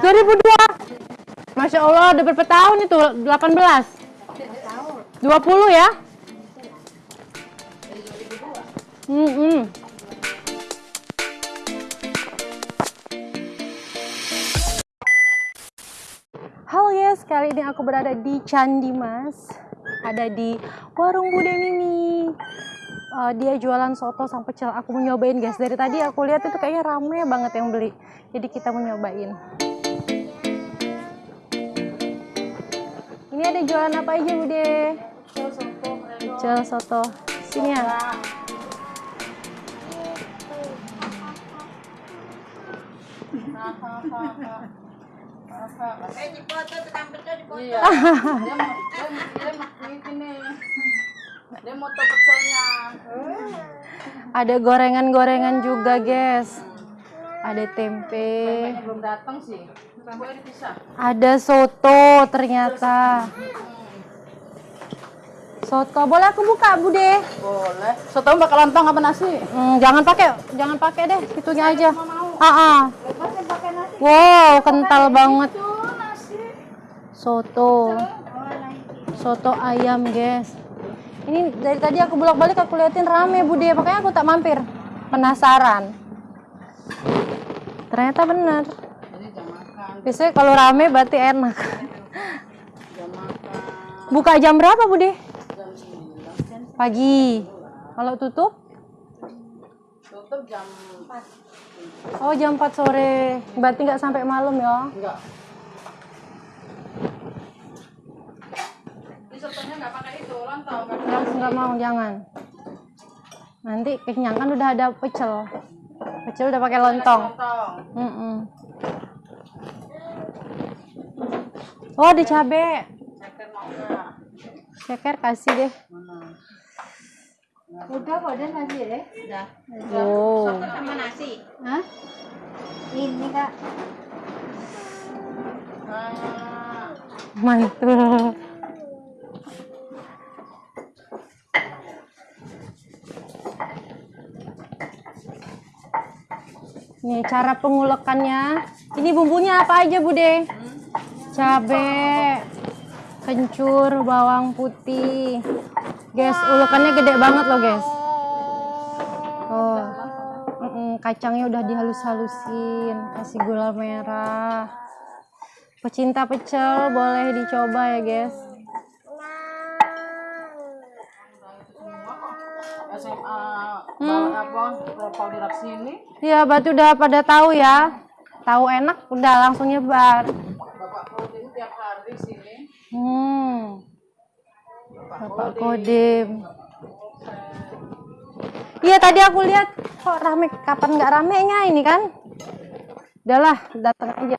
2002. Masya Allah, udah berapa tahun itu? 18. 20 ya? Hmm, hmm. Halo guys, kali ini aku berada di Candi Mas. Ada di warung Bude Mimi. Uh, dia jualan soto sama pecel. Aku mau nyobain guys. Dari tadi aku lihat itu kayaknya rame banget yang beli. Jadi kita mau nyobain. Ini ada jualan apa aja Bude? Pecel soto. Sini ya. Iya. Dia mau dia mau dia mau ini. Dia mau tahu pecelnya. Ada gorengan-gorengan juga guys. Ada tempe. Belum datang sih. Dipisah. Ada soto ternyata. Soto. Boleh aku buka, Bude? Boleh. Soto bakal lontong apa nasi? Hmm, jangan pakai, jangan pakai deh, itunya aja. Ah, ah. Wow, kental banget. Soto. Soto ayam, guys. Ini dari tadi aku bolak-balik aku liatin rame, Bude. Makanya aku tak mampir. Penasaran. Ternyata benar. Jadi jam makan, Biasanya kalau rame berarti enak. jam makan. Buka jam berapa, Bude? Jam 9 kan. Pagi. Kalau tutup? Tutup jam 4. Oh, jam 4 sore. Berarti nggak sampai malam ya? Enggak. Ini sotonya nggak pakai itu, lontong. nggak pakai Nggak, nggak mau, jangan. Nanti kenyang kan udah ada pecel. Pecel udah pakai lontong. lontong. Mm-mm. Oh, ada cabe. Ceker kasih deh. Mana? Udah kok dan nasi ya? Udah. Oh. Sama nasi. Hah? Ini kak. Ah. Nih cara pengulekannya. Ini bumbunya apa aja, Bude? Cabe, kencur, bawang putih. Guys, ulekannya gede banget loh, guys. Oh. Kacangnya udah dihalus-halusin, kasih gula merah. Pecinta pecel boleh dicoba ya, guys. Profil di rak sini Ya, berarti udah pada tahu ya. Tahu enak, udah langsung nyebar. bapak Kodim tiap hari sini Hmm. Bapak Kodim. Iya, tadi aku lihat kok rame. Kapan nggak ramenya ini kan? Udahlah, datang aja.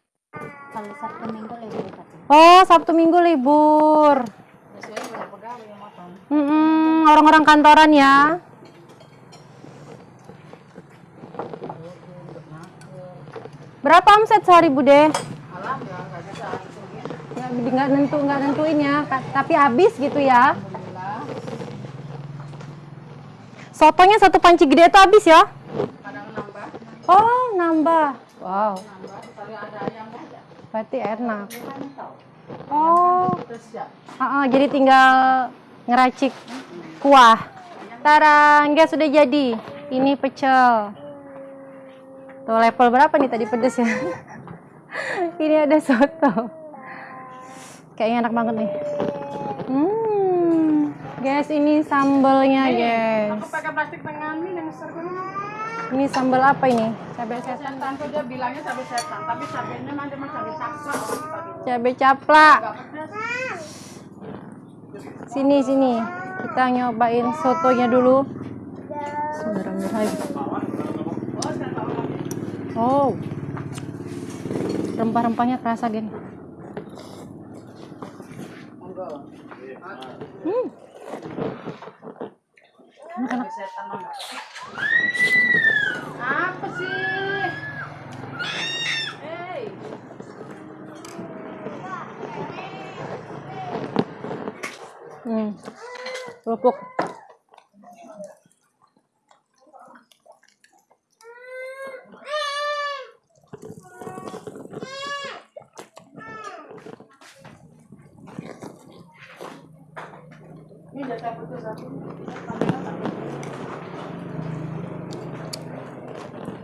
Kalau Sabtu Minggu libur. Oh, Sabtu Minggu libur. biasanya banyak pegawai yang makan Mm-mm, orang-orang kantoran ya. Berapa omset sehari, Bude? ya nggak bisa hitungin Nggak, nentu, nggak nentuin ya, tapi habis gitu ya. Sotonya satu panci gede itu habis ya? Oh, nambah. Wow, berarti enak. Oh, ah, ah, jadi tinggal ngeracik kuah. Tarang, guys sudah jadi. Ini pecel. Tuh level berapa nih tadi pedes ya? Ini ada soto. Kayaknya enak banget nih. Hmm, guys ini sambelnya guys. aku pakai plastik tengah ini yang Ini sambal apa ini? Cabai setan. setan tuh dia bilangnya cabai setan tapi cabainya dia mah cabai saksang Cabai caplak. Sini sini. Kita nyobain sotonya dulu. Bismillahirrahmanirrahim. Oh. Rempah-rempahnya kerasa, Gen. monggo Hmm. pedas. apa sih hey Hmm. Kerupuk.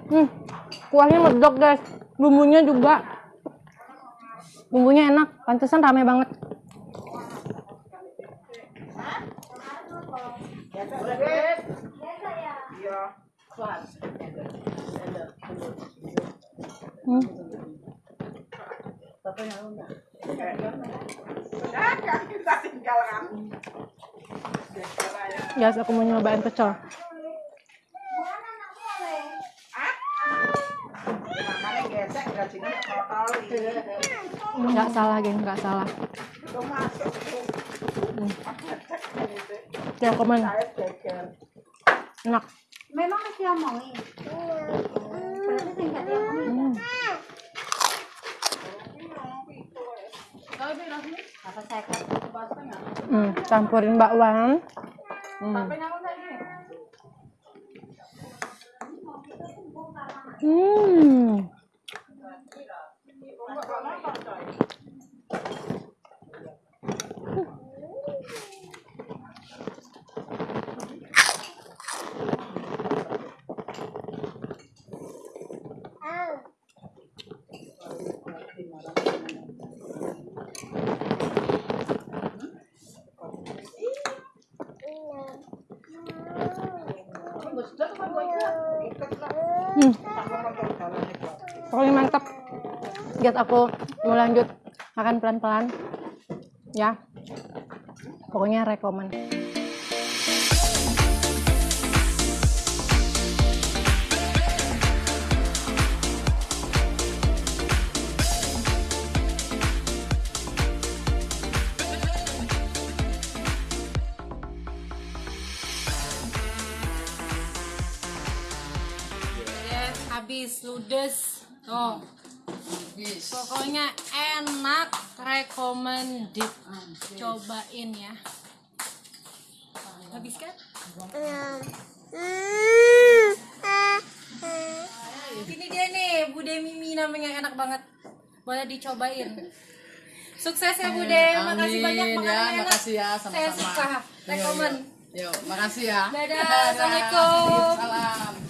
Hmm, kuahnya medok guys. Bumbunya juga. Bumbunya enak. Pantesan rame banget. Hmm. Guys, aku mau nyobain pecel. Nggak salah, geng, nggak salah. Hmm. Ya, komen. Enak. Memang masih omongin. Berarti saya nggak diomongin. Hmm. Campurin bakwan. Hmm. Hmm. Hmm. Pokoknya mantap. Guys, aku mau lanjut makan pelan-pelan. Ya. Pokoknya rekomen. Habis ludes. Oh, pokoknya enak, recommended. Cobain ya. Habis kan? Ini dia nih, Bude Mimi namanya enak banget. Boleh dicobain. Sukses ya Bude, makasih banyak Amin, makanannya ya, enak. makasih ya, Saya sama-sama. suka. Iya, Rekomen. Yuk, makasih ya. Dadah, Assalamualaikum. Salam.